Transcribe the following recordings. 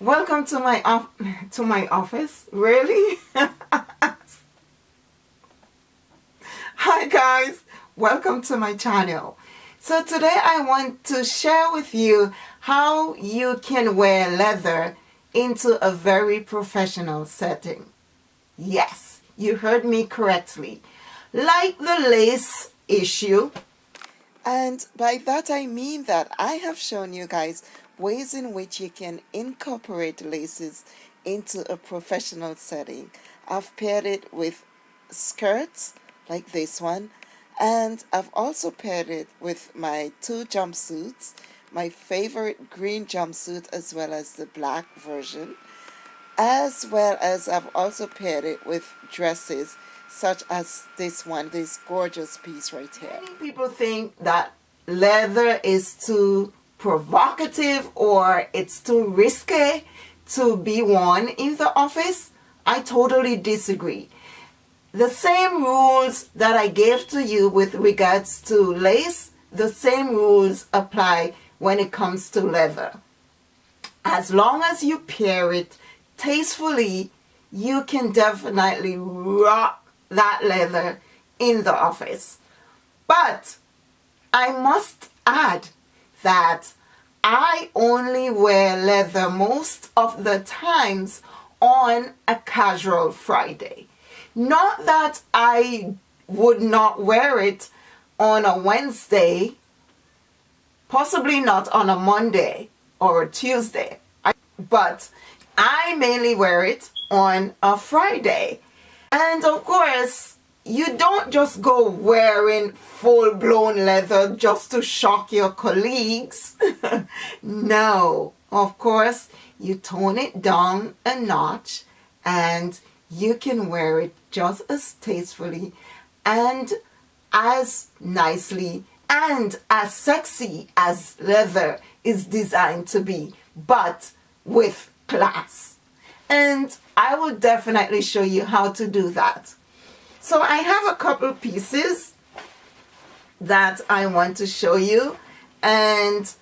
welcome to my off to my office? Really? Hi guys. Welcome to my channel. So today I want to share with you how you can wear leather into a very professional setting. Yes you heard me correctly. Like the lace issue. And by that I mean that I have shown you guys ways in which you can incorporate laces into a professional setting. I've paired it with skirts like this one and I've also paired it with my two jumpsuits my favorite green jumpsuit as well as the black version as well as I've also paired it with dresses such as this one this gorgeous piece right here Many people think that leather is too provocative or it's too risky to be worn in the office, I totally disagree. The same rules that I gave to you with regards to lace, the same rules apply when it comes to leather. As long as you pair it tastefully, you can definitely rock that leather in the office. But I must add that I only wear leather most of the times on a casual Friday. Not that I would not wear it on a Wednesday, possibly not on a Monday or a Tuesday, but I mainly wear it on a Friday. And of course, you don't just go wearing full-blown leather just to shock your colleagues. no, of course, you tone it down a notch and you can wear it just as tastefully and as nicely and as sexy as leather is designed to be, but with class. And I will definitely show you how to do that. So I have a couple pieces that I want to show you and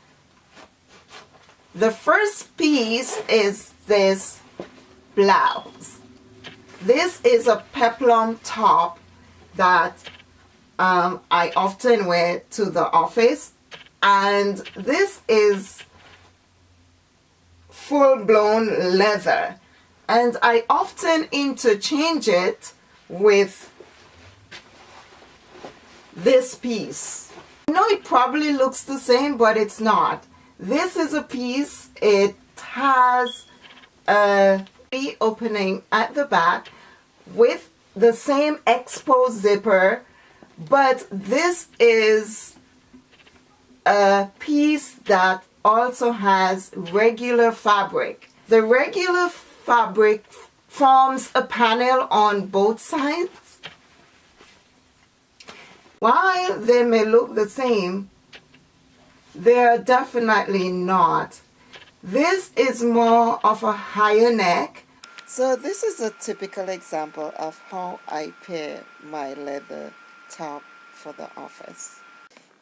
the first piece is this blouse. This is a peplum top that um, I often wear to the office and this is full-blown leather and I often interchange it with this piece. I know it probably looks the same, but it's not. This is a piece, it has a opening at the back with the same expo zipper, but this is a piece that also has regular fabric. The regular fabric forms a panel on both sides while they may look the same, they're definitely not. This is more of a higher neck. So this is a typical example of how I pair my leather top for the office.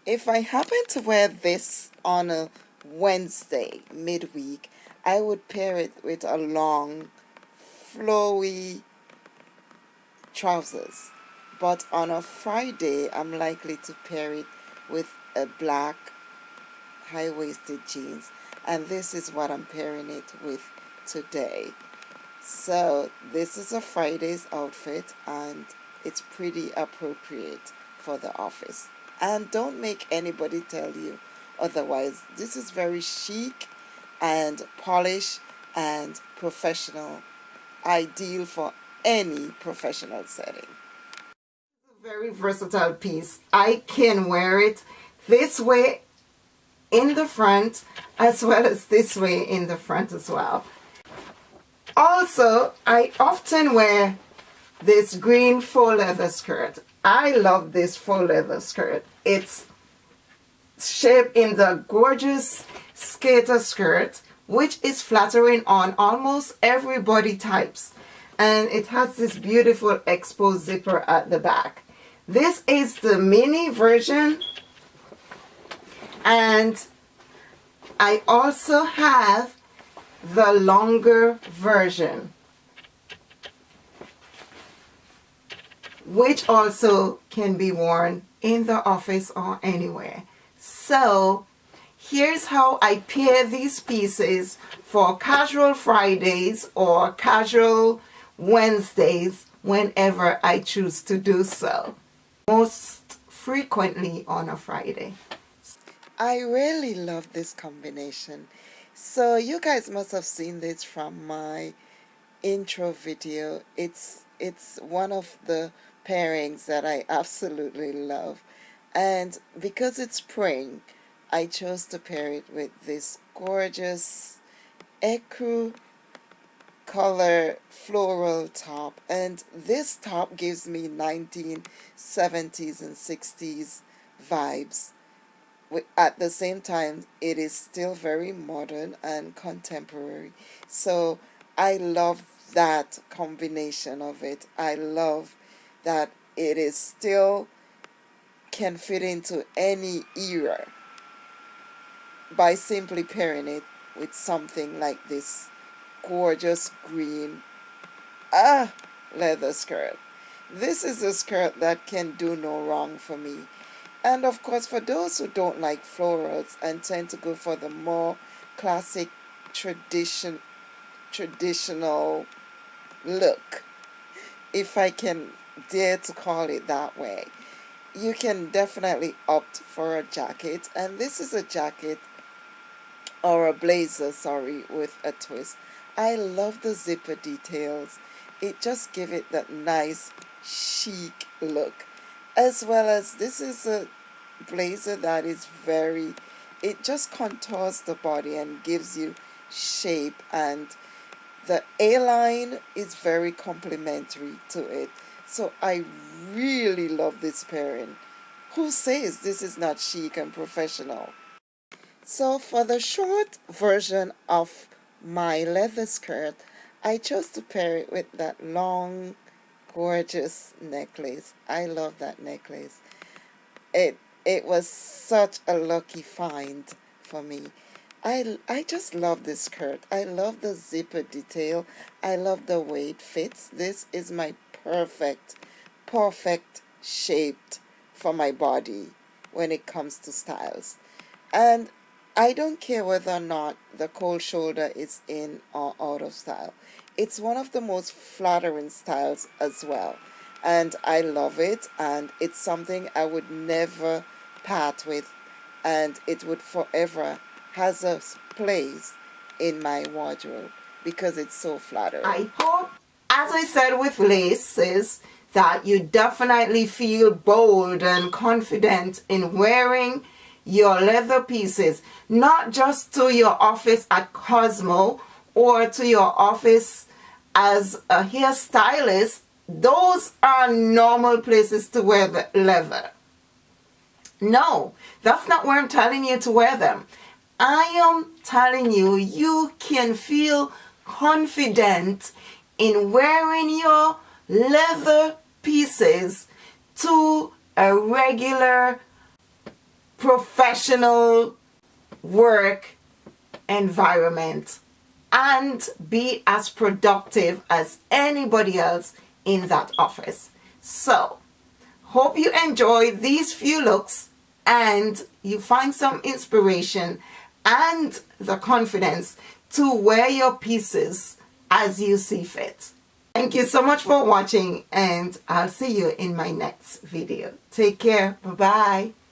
If I happen to wear this on a Wednesday midweek, I would pair it with a long, flowy trousers but on a Friday I'm likely to pair it with a black high-waisted jeans and this is what I'm pairing it with today. So this is a Friday's outfit and it's pretty appropriate for the office. And don't make anybody tell you otherwise. This is very chic and polished and professional ideal for any professional setting very versatile piece. I can wear it this way in the front as well as this way in the front as well. Also, I often wear this green faux leather skirt. I love this faux leather skirt. It's shaped in the gorgeous skater skirt which is flattering on almost every body types and it has this beautiful exposed zipper at the back. This is the mini version and I also have the longer version which also can be worn in the office or anywhere. So here's how I pair these pieces for casual Fridays or casual Wednesdays whenever I choose to do so. Most frequently on a Friday. I really love this combination. So you guys must have seen this from my intro video. It's it's one of the pairings that I absolutely love. And because it's spring, I chose to pair it with this gorgeous ecru color floral top. And this top gives me 1970s and 60s vibes. At the same time, it is still very modern and contemporary. So I love that combination of it. I love that it is still can fit into any era by simply pairing it with something like this gorgeous green ah leather skirt. This is a skirt that can do no wrong for me. And of course for those who don't like florals and tend to go for the more classic tradition traditional look if I can dare to call it that way you can definitely opt for a jacket. And this is a jacket or a blazer sorry with a twist I love the zipper details it just give it that nice chic look as well as this is a blazer that is very it just contours the body and gives you shape and the A-line is very complementary to it so I really love this pairing. Who says this is not chic and professional? So for the short version of my leather skirt, I chose to pair it with that long, gorgeous necklace. I love that necklace. It, it was such a lucky find for me. I, I just love this skirt. I love the zipper detail. I love the way it fits. This is my perfect, perfect shaped for my body when it comes to styles. And I don't care whether or not the cold shoulder is in or out of style. It's one of the most flattering styles as well. And I love it and it's something I would never part with and it would forever has a place in my wardrobe because it's so flattering. I hope as I said with laces, that you definitely feel bold and confident in wearing your leather pieces, not just to your office at Cosmo or to your office as a hairstylist. Those are normal places to wear the leather. No, that's not where I'm telling you to wear them. I am telling you, you can feel confident in wearing your leather pieces to a regular professional work environment and be as productive as anybody else in that office. So, hope you enjoy these few looks and you find some inspiration and the confidence to wear your pieces as you see fit. Thank you so much for watching and I'll see you in my next video. Take care. Bye-bye.